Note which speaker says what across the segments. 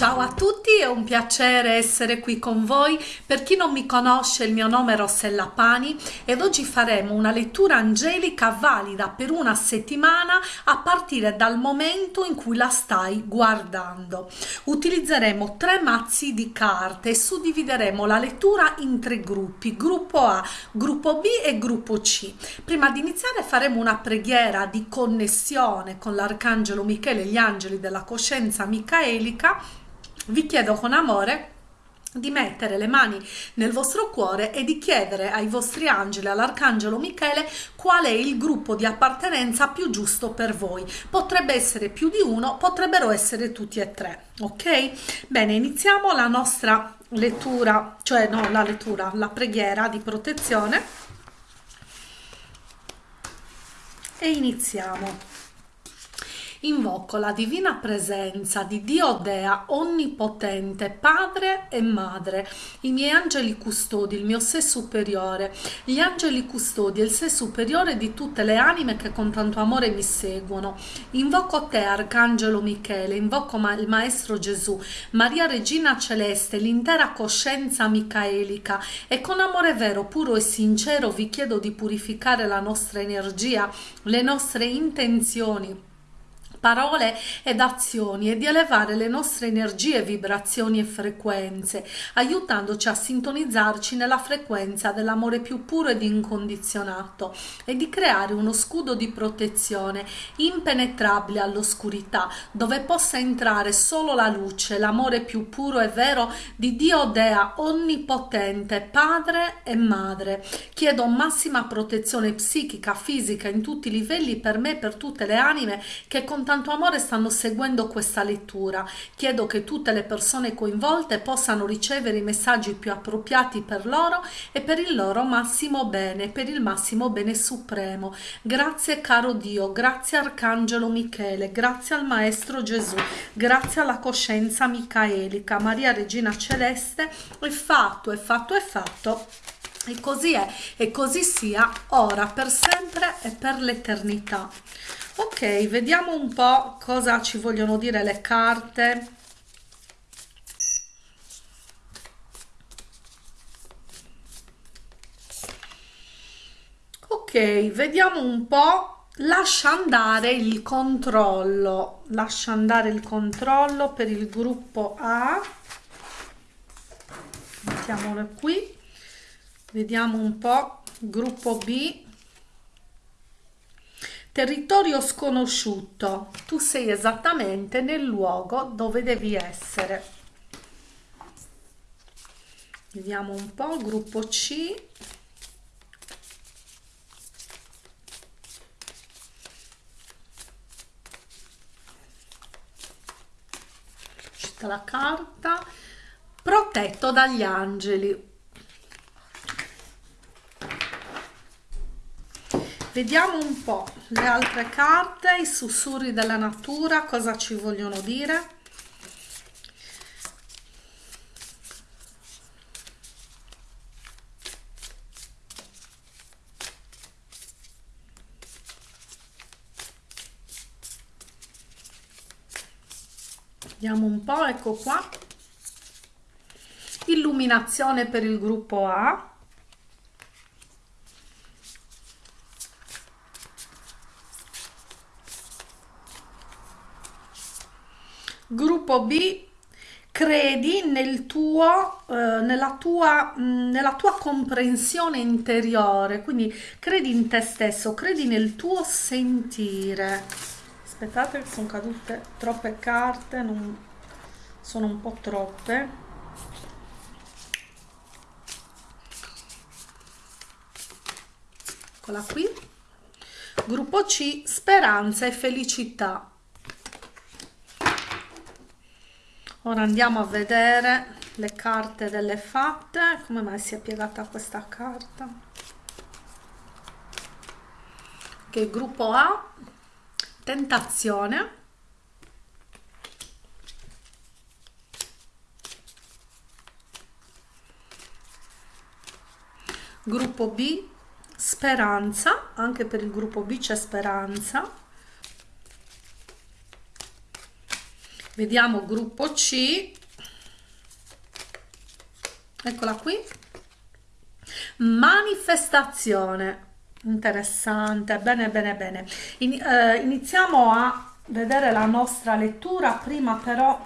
Speaker 1: Ciao a tutti, è un piacere essere qui con voi. Per chi non mi conosce, il mio nome è Rossella Pani ed oggi faremo una lettura angelica valida per una settimana a partire dal momento in cui la stai guardando. Utilizzeremo tre mazzi di carte e suddivideremo la lettura in tre gruppi, gruppo A, gruppo B e gruppo C. Prima di iniziare faremo una preghiera di connessione con l'arcangelo Michele e gli angeli della coscienza micaelica vi chiedo con amore di mettere le mani nel vostro cuore e di chiedere ai vostri angeli, all'arcangelo Michele, qual è il gruppo di appartenenza più giusto per voi. Potrebbe essere più di uno, potrebbero essere tutti e tre, ok? Bene, iniziamo la nostra lettura, cioè no, la lettura, la preghiera di protezione e iniziamo. Invoco la divina presenza di Dio Dea onnipotente, Padre e Madre, i miei angeli custodi, il mio sé superiore, gli angeli custodi e il sé superiore di tutte le anime che con tanto amore mi seguono. Invoco te, Arcangelo Michele, invoco il Maestro Gesù, Maria Regina Celeste, l'intera coscienza micaelica e con amore vero, puro e sincero vi chiedo di purificare la nostra energia, le nostre intenzioni parole ed azioni e di elevare le nostre energie, vibrazioni e frequenze, aiutandoci a sintonizzarci nella frequenza dell'amore più puro ed incondizionato e di creare uno scudo di protezione impenetrabile all'oscurità, dove possa entrare solo la luce, l'amore più puro e vero di Dio Dea onnipotente, Padre e Madre. Chiedo massima protezione psichica, fisica in tutti i livelli per me e per tutte le anime che con tanto amore stanno seguendo questa lettura. Chiedo che tutte le persone coinvolte possano ricevere i messaggi più appropriati per loro e per il loro massimo bene, per il massimo bene supremo. Grazie caro Dio, grazie Arcangelo Michele, grazie al Maestro Gesù, grazie alla coscienza micaelica, Maria Regina Celeste, è fatto, è fatto, è fatto. E così è, e così sia, ora, per sempre e per l'eternità ok vediamo un po cosa ci vogliono dire le carte. Ok vediamo un po. Lascia andare il controllo. Lascia andare il controllo per il gruppo A. Mettiamolo qui. Vediamo un po. Gruppo B territorio sconosciuto. Tu sei esattamente nel luogo dove devi essere. Vediamo un po' gruppo C. La carta. Protetto dagli angeli Vediamo un po' le altre carte, i sussurri della natura, cosa ci vogliono dire. Vediamo un po', ecco qua. Illuminazione per il gruppo A. Gruppo B, credi nel tuo, eh, nella, tua, mh, mm, nella tua comprensione interiore, quindi credi in te stesso, credi nel tuo sentire. Aspettate che sono cadute troppe carte, non, sono un po' troppe. Eccola qui. Gruppo C, speranza e felicità. Ora andiamo a vedere le carte delle fatte. Come mai si è piegata questa carta? Che gruppo A. Tentazione. Gruppo B. Speranza. Anche per il gruppo B c'è speranza vediamo gruppo C. Eccola qui. Manifestazione. Interessante. Bene bene bene. In, eh, iniziamo a vedere la nostra lettura. Prima però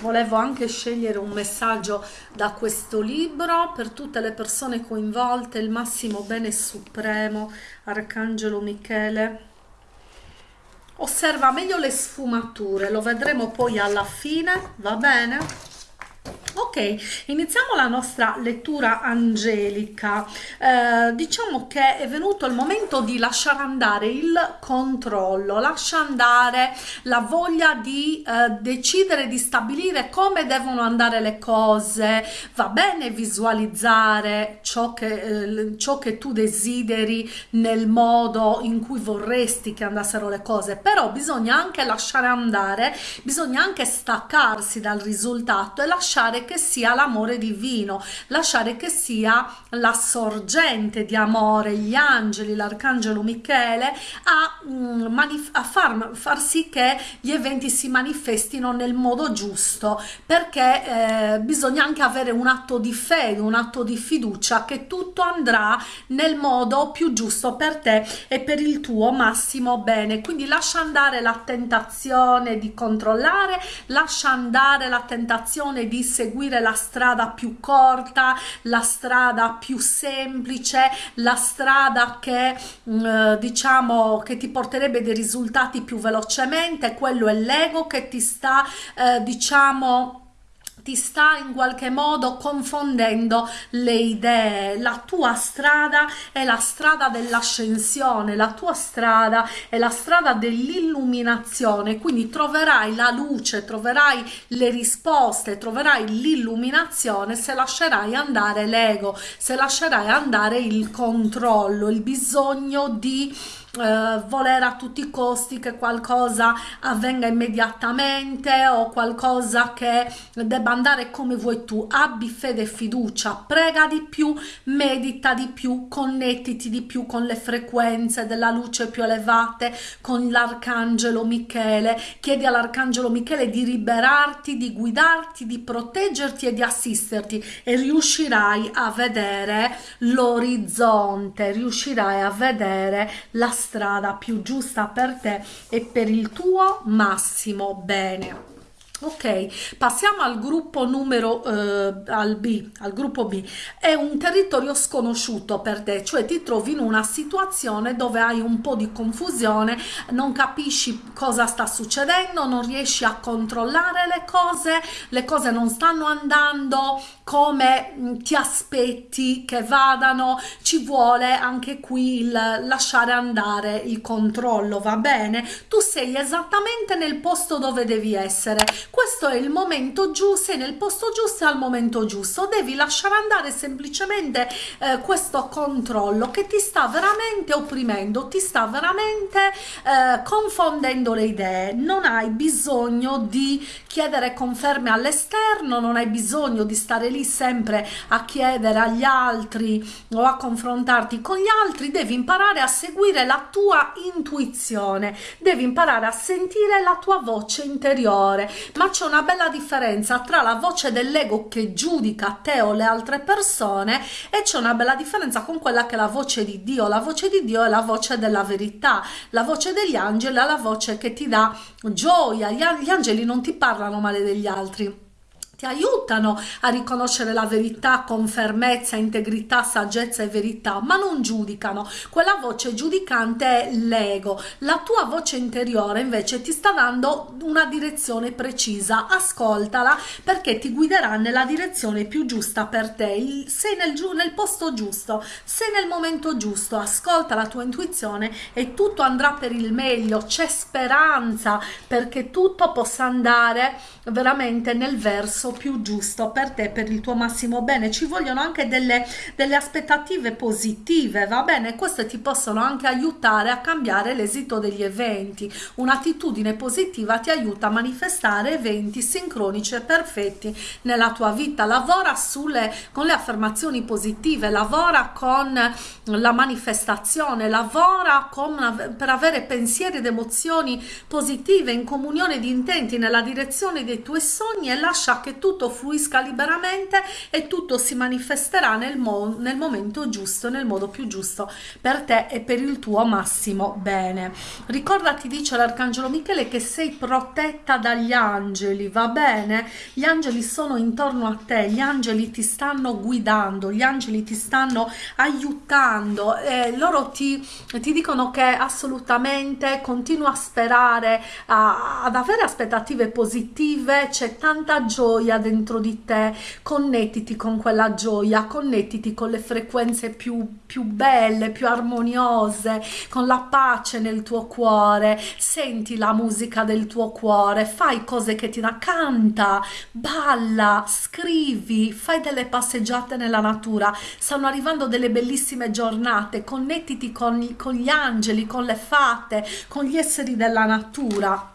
Speaker 1: volevo anche scegliere un messaggio da questo libro per tutte le persone coinvolte il massimo bene supremo arcangelo michele osserva meglio le sfumature lo vedremo poi alla fine va bene Ok, iniziamo la nostra lettura angelica. Eh, diciamo che è venuto il momento di lasciare andare il controllo, lascia andare la voglia di eh, decidere, di stabilire come devono andare le cose. Va bene visualizzare ciò che, eh, ciò che tu desideri nel modo in cui vorresti che andassero le cose, però bisogna anche lasciare andare, bisogna anche staccarsi dal risultato e lasciare che sia l'amore divino, lasciare che sia la sorgente di amore, gli angeli, l'arcangelo Michele a, mm, a far, far, sì che gli eventi si manifestino nel modo giusto, perché eh, bisogna anche avere un atto di fede, un atto di fiducia che tutto andrà nel modo più giusto per te e per il tuo massimo bene. Quindi lascia andare la tentazione di controllare, lascia andare la tentazione di seguire la strada più corta, la strada più semplice, la strada che mm, eh, diciamo che ti porterebbe dei risultati più velocemente, quello è l'ego che ti sta eh, diciamo ti sta in qualche modo confondendo le idee. La tua strada è la strada dell'ascensione, la tua strada è la strada dell'illuminazione, quindi troverai la luce, troverai le risposte, troverai l'illuminazione se lascerai andare l'ego, se lascerai andare il controllo, il bisogno di eh, voler a tutti i costi che qualcosa avvenga immediatamente o qualcosa che debba andare come vuoi tu. Abbi fede e fiducia prega di più medita di più connettiti di più con le frequenze della luce più elevate con l'arcangelo Michele. Chiedi all'arcangelo Michele di liberarti di guidarti di proteggerti e di assisterti e riuscirai a vedere l'orizzonte riuscirai a vedere la strada più giusta per te e per il tuo massimo bene. Ok passiamo al gruppo numero eh, al b al gruppo b. È un territorio sconosciuto per te cioè ti trovi in una situazione dove hai un po di confusione non capisci cosa sta succedendo non riesci a controllare le cose le cose non stanno andando come mm, ti aspetti che vadano ci vuole anche qui il lasciare andare il controllo va bene? Tu sei esattamente nel posto dove devi essere. Questo è il momento giusto, sei nel posto giusto al momento giusto, devi lasciare andare semplicemente eh, questo controllo che ti sta veramente opprimendo, ti sta veramente eh, confondendo le idee, non hai bisogno di chiedere conferme all'esterno, non hai bisogno di stare lì sempre a chiedere agli altri o a confrontarti con gli altri, devi imparare a seguire la tua intuizione, devi imparare a sentire la tua voce interiore, ma c'è una bella differenza tra la voce dell'ego che giudica te o le altre persone e c'è una bella differenza con quella che è la voce di Dio. La voce di Dio è la voce della verità, la voce degli angeli è la voce che ti dà gioia. Gli angeli non ti parlano male degli altri ti aiutano a riconoscere la verità con fermezza, integrità, saggezza e verità, ma non giudicano. Quella voce giudicante è l'ego. La tua voce interiore invece ti sta dando una direzione precisa. Ascoltala perché ti guiderà nella direzione più giusta per te. Sei nel, nel posto giusto, sei nel momento giusto. Ascolta la tua intuizione e tutto andrà per il meglio. C'è speranza perché tutto possa andare veramente nel verso verso più giusto per te, per il tuo massimo bene. Ci vogliono anche delle, delle aspettative positive, va bene? Queste ti possono anche aiutare a cambiare l'esito degli eventi. Un'attitudine positiva ti aiuta a manifestare eventi sincronici e perfetti nella tua vita. Lavora sulle, con le affermazioni positive, lavora con la manifestazione, lavora con, per avere pensieri ed emozioni positive in comunione di intenti nella direzione dei tuoi sogni e lascia che tutto fluisca liberamente e tutto si manifesterà nel, mo nel momento giusto, nel modo più giusto per te e per il tuo massimo bene. Ricordati, dice l'Arcangelo Michele, che sei protetta dagli angeli, va bene? Gli angeli sono intorno a te, gli angeli ti stanno guidando, gli angeli ti stanno aiutando e loro ti, ti dicono che assolutamente continua a sperare, a, ad avere aspettative positive, c'è tanta gioia dentro di te, connettiti con quella gioia, connettiti con le frequenze più, più belle, più armoniose, con la pace nel tuo cuore, senti la musica del tuo cuore, fai cose che ti da canta, balla, scrivi, fai delle passeggiate nella natura, stanno arrivando delle bellissime giornate, connettiti con, con gli angeli, con le fate, con gli esseri della natura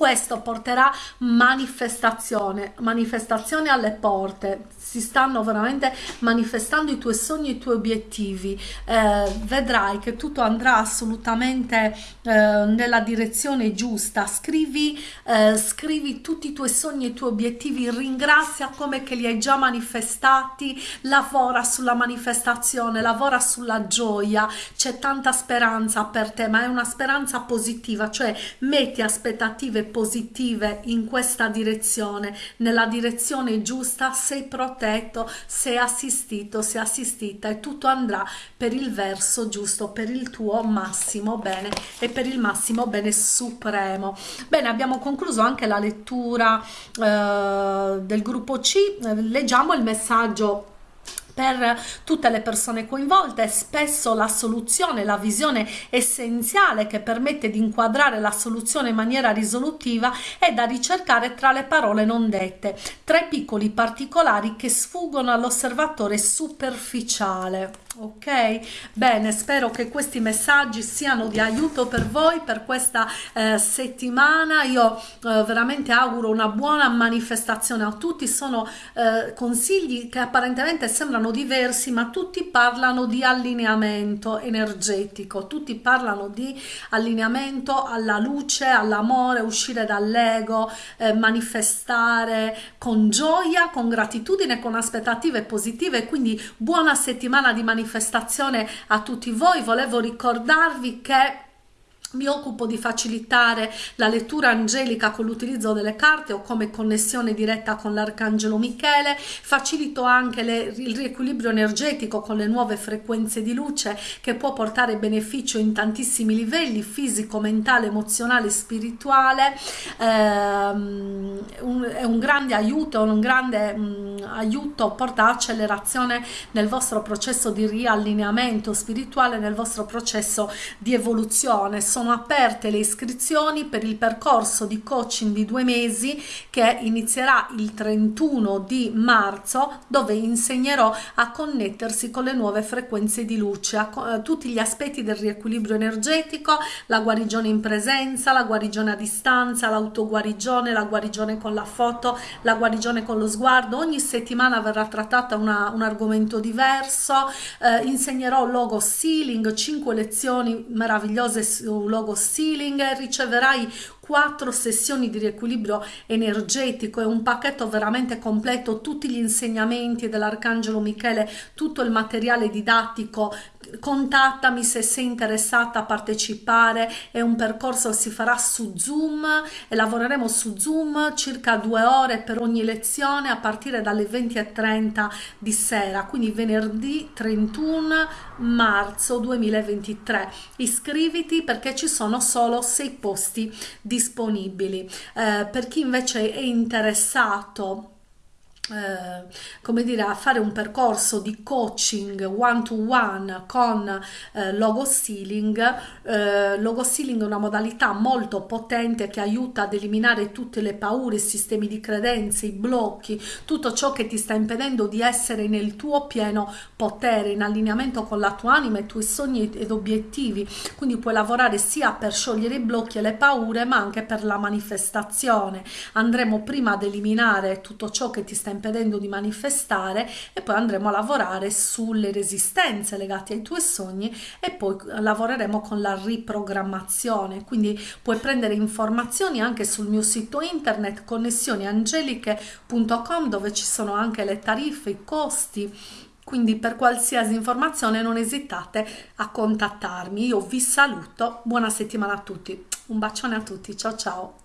Speaker 1: questo porterà manifestazione, manifestazione alle porte, si stanno veramente manifestando i tuoi sogni e i tuoi obiettivi, eh, vedrai che tutto andrà assolutamente eh, nella direzione giusta, scrivi, eh, scrivi tutti i tuoi sogni e i tuoi obiettivi, ringrazia come che li hai già manifestati, lavora sulla manifestazione, lavora sulla gioia, c'è tanta speranza per te, ma è una speranza positiva, cioè metti aspettative positive in questa direzione, nella direzione giusta, sei protetto, sei assistito, sei assistita e tutto andrà per il verso giusto, per il tuo massimo bene e per il massimo bene supremo. Bene, abbiamo concluso anche la lettura eh, del gruppo C, leggiamo il messaggio per tutte le persone coinvolte, spesso la soluzione, la visione essenziale che permette di inquadrare la soluzione in maniera risolutiva è da ricercare tra le parole non dette, tre piccoli particolari che sfuggono all'osservatore superficiale ok? Bene spero che questi messaggi siano di aiuto per voi per questa eh, settimana. Io eh, veramente auguro una buona manifestazione a tutti. Sono eh, consigli che apparentemente sembrano diversi ma tutti parlano di allineamento energetico. Tutti parlano di allineamento alla luce all'amore uscire dall'ego eh, manifestare con gioia con gratitudine con aspettative positive. Quindi buona settimana di manifestazione manifestazione a tutti voi. Volevo ricordarvi che mi occupo di facilitare la lettura angelica con l'utilizzo delle carte o come connessione diretta con l'arcangelo Michele, facilito anche le, il riequilibrio energetico con le nuove frequenze di luce che può portare beneficio in tantissimi livelli, fisico, mentale, emozionale, spirituale, ehm, un, è un grande aiuto, un grande mh, mm, aiuto, porta accelerazione nel vostro processo di riallineamento spirituale, nel vostro processo di evoluzione. Sono sono aperte le iscrizioni per il percorso di coaching di due mesi che inizierà il 31 di marzo dove insegnerò a connettersi con le nuove frequenze di luce, a, a eh, tutti gli aspetti del riequilibrio energetico, la guarigione in presenza, la guarigione a distanza, l'autoguarigione, la guarigione con la foto, la guarigione con lo sguardo. Ogni settimana verrà trattata una, un argomento diverso, eh, insegnerò logo sealing, 5 lezioni meravigliose su logo Sealing riceverai quattro sessioni di riequilibrio energetico. E un pacchetto veramente completo, tutti gli insegnamenti dell'Arcangelo Michele, tutto il materiale didattico contattami se sei interessata a partecipare è un percorso che si farà su zoom e lavoreremo su zoom circa due ore per ogni lezione a partire dalle 20.30 di sera quindi venerdì 31 marzo 2023 iscriviti perché ci sono solo sei posti disponibili. Eh, per chi invece è interessato eh, come dire, a fare un percorso di coaching one to one con eh, logo stealing. Eh, logo stealing è una modalità molto potente che aiuta ad eliminare tutte le paure, i sistemi di credenze, i blocchi, tutto ciò che ti sta impedendo di essere nel tuo pieno potere, in allineamento con la tua anima, i tuoi sogni ed obiettivi. Quindi puoi lavorare sia per sciogliere i blocchi e le paure, ma anche per la manifestazione. Andremo prima ad eliminare tutto ciò che ti sta impedendo impedendo di manifestare e poi andremo a lavorare sulle resistenze legate ai tuoi sogni e poi lavoreremo con la riprogrammazione. Quindi puoi prendere informazioni anche sul mio sito internet connessioniangeliche.com dove ci sono anche le tariffe, i costi. Quindi per qualsiasi informazione non esitate a contattarmi. Io vi saluto. Buona settimana a tutti. Un bacione a tutti. Ciao ciao